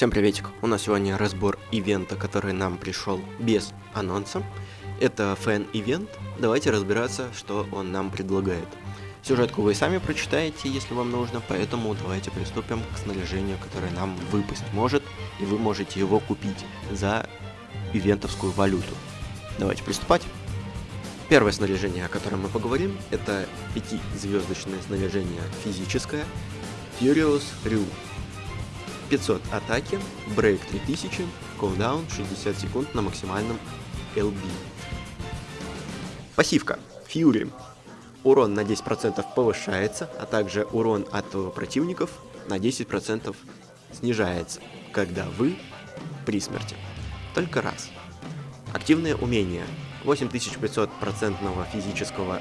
Всем приветик, у нас сегодня разбор ивента, который нам пришел без анонса. Это фэн-ивент, давайте разбираться, что он нам предлагает. Сюжетку вы сами прочитаете, если вам нужно, поэтому давайте приступим к снаряжению, которое нам выпасть может, и вы можете его купить за ивентовскую валюту. Давайте приступать. Первое снаряжение, о котором мы поговорим, это 5-звездочное снаряжение физическое Furious Ryu. 500 атаки, брейк 3000, кулдаун 60 секунд на максимальном LB. Пассивка. Fury. Урон на 10% повышается, а также урон от противников на 10% снижается, когда вы при смерти. Только раз. Активное умение. 8500% физического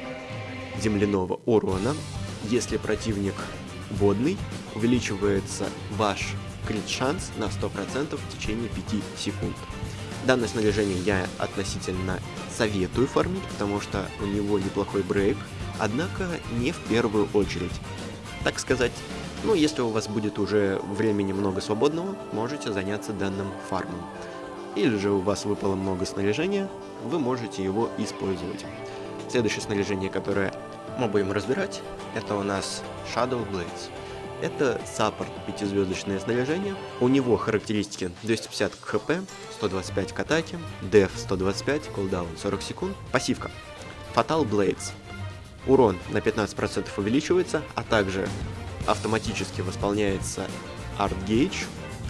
земляного урона. Если противник водный, увеличивается ваш крит шанс на 100% в течение 5 секунд. Данное снаряжение я относительно советую фармить, потому что у него неплохой брейк, однако не в первую очередь. Так сказать, ну если у вас будет уже времени много свободного, можете заняться данным фармом. Или же у вас выпало много снаряжения, вы можете его использовать. Следующее снаряжение, которое мы будем разбирать, это у нас Shadow Blades. Это саппорт 5-звездочное снаряжение. У него характеристики 250 к хп, 125 к атаке, деф 125, кулдаун 40 секунд. Пассивка. Fatal Blades. Урон на 15% увеличивается, а также автоматически восполняется Art Gauge,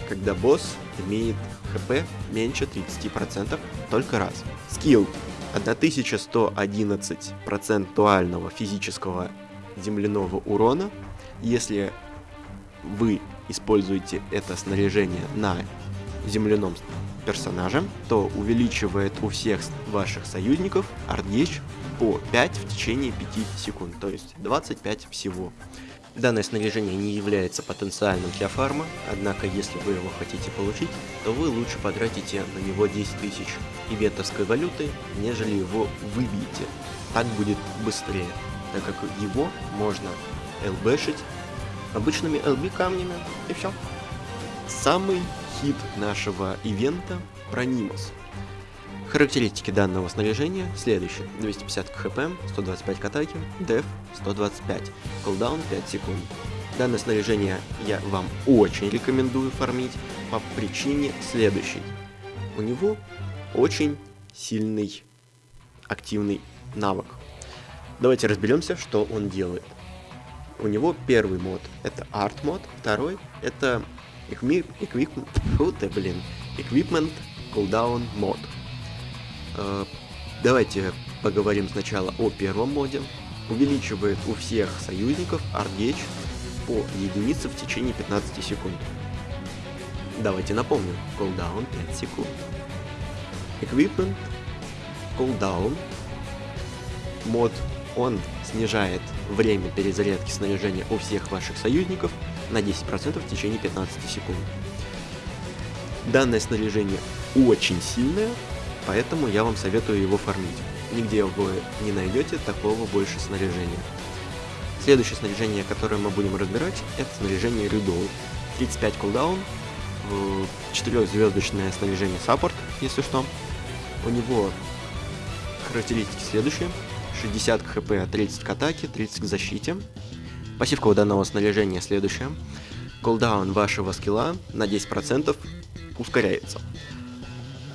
когда босс имеет хп меньше 30% только раз. Скилл 1111 процентуального физического земляного урона, если вы используете это снаряжение на земляном персонаже, то увеличивает у всех ваших союзников артгейдж по 5 в течение 5 секунд, то есть 25 всего. Данное снаряжение не является потенциальным для фарма, однако если вы его хотите получить, то вы лучше потратите на него 10 тысяч ивентовской валюты, нежели его выбьете. Так будет быстрее, так как его можно лбшить обычными LB камнями, и все. Самый хит нашего ивента Пронимус. Характеристики данного снаряжения следующие. 250 к хп, 125 к атаке, деф 125, кулдаун 5 секунд. Данное снаряжение я вам очень рекомендую фармить по причине следующей. У него очень сильный активный навык. Давайте разберемся, что он делает. У него первый мод это арт мод, второй это equipment, фу ты, блин, equipment cooldown мод. Э, давайте поговорим сначала о первом моде. Увеличивает у всех союзников артгейдж по единице в течение 15 секунд. Давайте напомню, cooldown 5 секунд. Equipment, cooldown, мод он снижает время перезарядки снаряжения у всех ваших союзников на 10% в течение 15 секунд. Данное снаряжение очень сильное, поэтому я вам советую его фармить. Нигде вы не найдете такого больше снаряжения. Следующее снаряжение, которое мы будем разбирать, это снаряжение Рюдол. 35 кулдаун, 4-звездочное снаряжение саппорт, если что. У него характеристики следующие. 60 к хп, 30 к атаке, 30 к защите. Пассивка у данного снаряжения следующая. Колдаун вашего скилла на 10% ускоряется.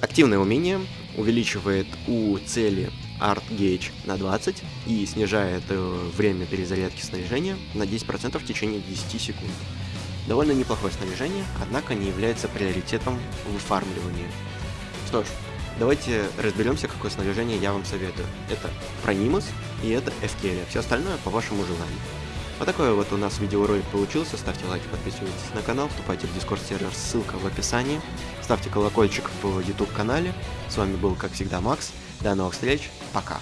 Активное умение увеличивает у цели Art Gauge на 20 и снижает э, время перезарядки снаряжения на 10% в течение 10 секунд. Довольно неплохое снаряжение, однако не является приоритетом в выфармливании. Что ж, Давайте разберемся, какое снаряжение я вам советую. Это Пронимус и это Эскелия. Все остальное по вашему желанию. Вот такой вот у нас видеоролик получился. Ставьте лайки, подписывайтесь на канал, вступайте в дискорд сервер, ссылка в описании. Ставьте колокольчик в YouTube канале. С вами был, как всегда, Макс. До новых встреч. Пока.